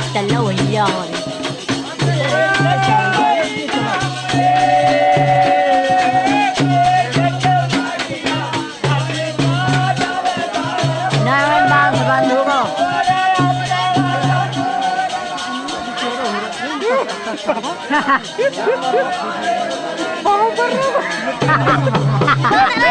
Nangan dance. Nangan dance, dalawa yan. Nangan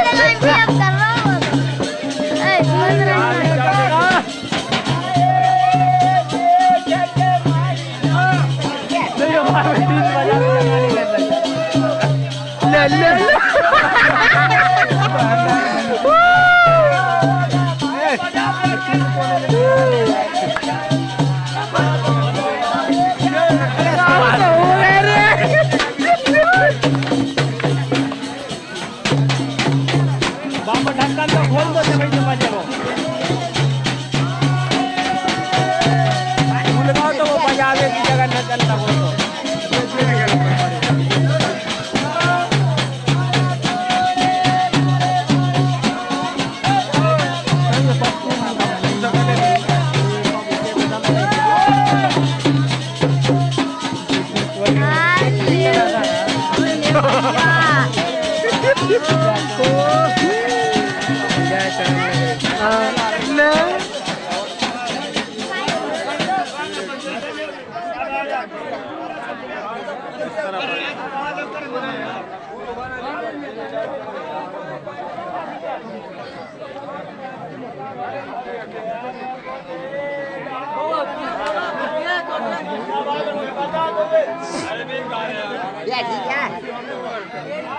Yeah, yeah.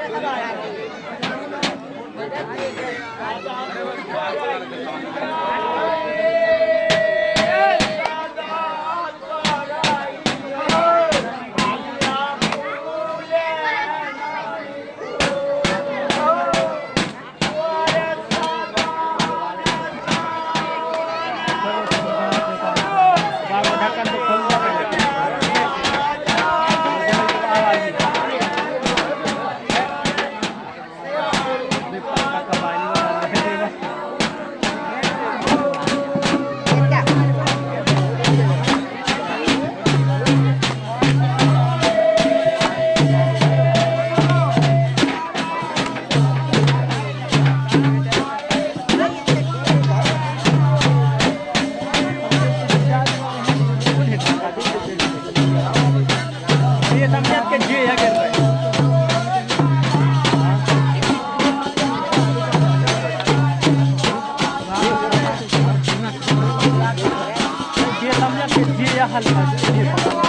감사합니다.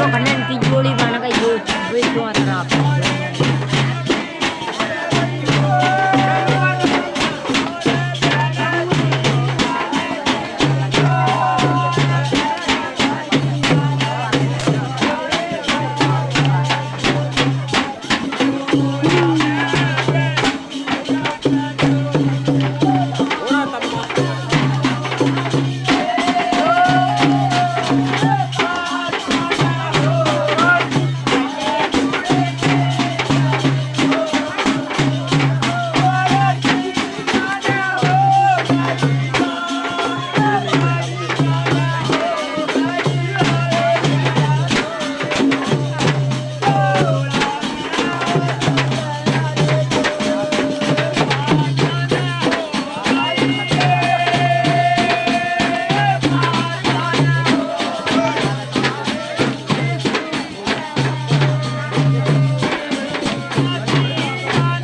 Karena Kanan kijuli mana kayu, kijuli tuan rap.